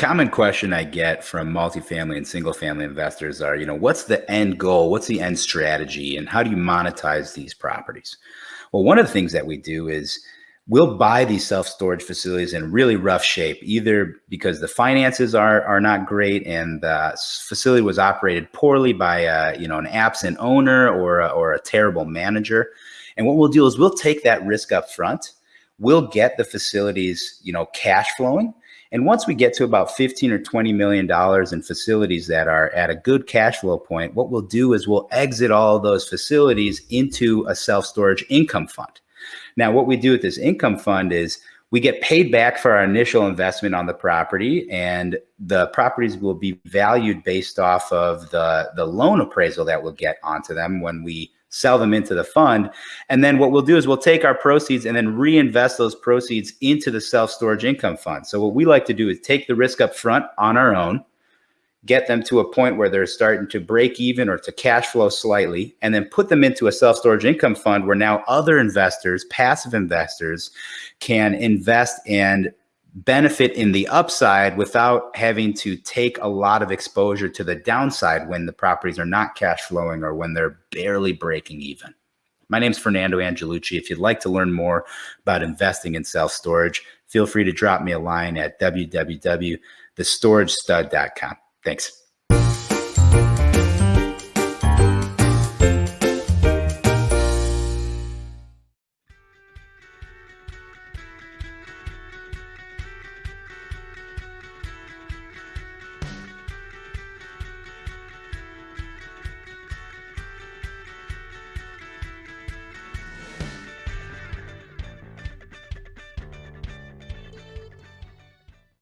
common question I get from multifamily and single family investors are, you know, what's the end goal? What's the end strategy? And how do you monetize these properties? Well, one of the things that we do is we'll buy these self-storage facilities in really rough shape, either because the finances are, are not great and the facility was operated poorly by a, you know, an absent owner or a, or a terrible manager. And what we'll do is we'll take that risk up front. We'll get the facilities, you know, cash flowing and once we get to about 15 or 20 million dollars in facilities that are at a good cash flow point, what we'll do is we'll exit all those facilities into a self-storage income fund. Now, what we do with this income fund is we get paid back for our initial investment on the property and the properties will be valued based off of the, the loan appraisal that we'll get onto them when we sell them into the fund. And then what we'll do is we'll take our proceeds and then reinvest those proceeds into the self-storage income fund. So what we like to do is take the risk up front on our own, get them to a point where they're starting to break even or to cash flow slightly, and then put them into a self-storage income fund where now other investors, passive investors, can invest and benefit in the upside without having to take a lot of exposure to the downside when the properties are not cash flowing or when they're barely breaking even. My name is Fernando Angelucci. If you'd like to learn more about investing in self-storage, feel free to drop me a line at www.thestoragestud.com. Thanks.